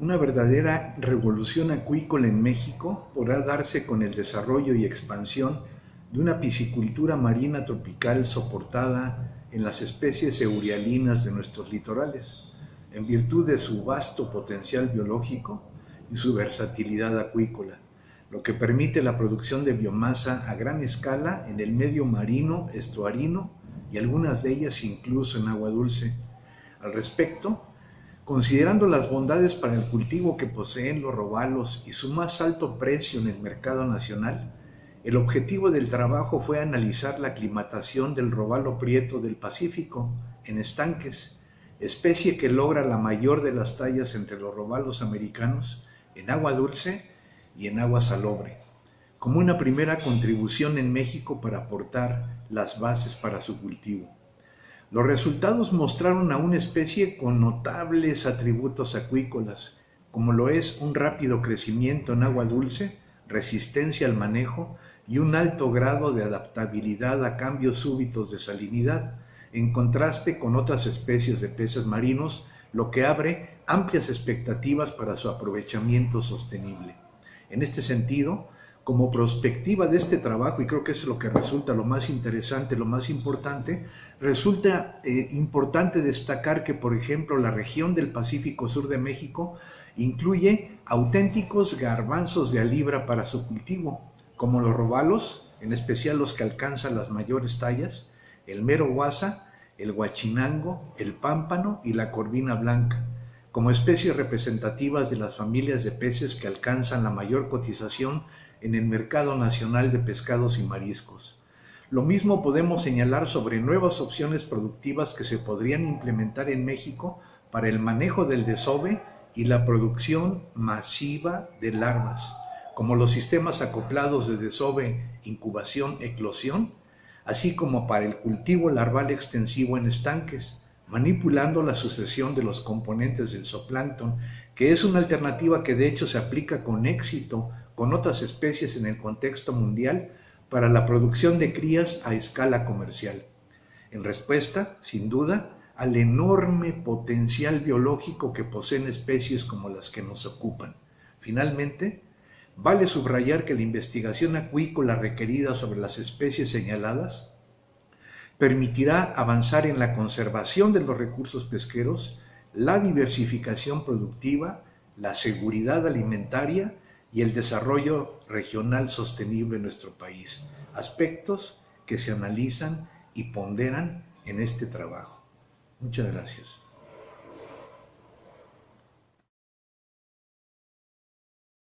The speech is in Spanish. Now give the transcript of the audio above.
Una verdadera revolución acuícola en México podrá darse con el desarrollo y expansión de una piscicultura marina tropical soportada en las especies eurialinas de nuestros litorales, en virtud de su vasto potencial biológico y su versatilidad acuícola, lo que permite la producción de biomasa a gran escala en el medio marino, estuarino y algunas de ellas incluso en agua dulce. Al respecto, considerando las bondades para el cultivo que poseen los robalos y su más alto precio en el mercado nacional, el objetivo del trabajo fue analizar la aclimatación del robalo prieto del Pacífico en estanques, especie que logra la mayor de las tallas entre los robalos americanos en agua dulce y en agua salobre, como una primera contribución en México para aportar las bases para su cultivo. Los resultados mostraron a una especie con notables atributos acuícolas, como lo es un rápido crecimiento en agua dulce, resistencia al manejo y un alto grado de adaptabilidad a cambios súbitos de salinidad, en contraste con otras especies de peces marinos, lo que abre amplias expectativas para su aprovechamiento sostenible. En este sentido, como prospectiva de este trabajo, y creo que es lo que resulta lo más interesante, lo más importante, resulta eh, importante destacar que, por ejemplo, la región del Pacífico Sur de México incluye auténticos garbanzos de alibra para su cultivo, como los robalos, en especial los que alcanzan las mayores tallas, el mero guasa, el guachinango, el pámpano y la corvina blanca, como especies representativas de las familias de peces que alcanzan la mayor cotización en el mercado nacional de pescados y mariscos. Lo mismo podemos señalar sobre nuevas opciones productivas que se podrían implementar en México para el manejo del desove y la producción masiva de larvas como los sistemas acoplados de desove, incubación, eclosión, así como para el cultivo larval extensivo en estanques, manipulando la sucesión de los componentes del zooplancton, que es una alternativa que de hecho se aplica con éxito con otras especies en el contexto mundial para la producción de crías a escala comercial. En respuesta, sin duda, al enorme potencial biológico que poseen especies como las que nos ocupan. Finalmente, Vale subrayar que la investigación acuícola requerida sobre las especies señaladas permitirá avanzar en la conservación de los recursos pesqueros, la diversificación productiva, la seguridad alimentaria y el desarrollo regional sostenible en nuestro país, aspectos que se analizan y ponderan en este trabajo. Muchas gracias.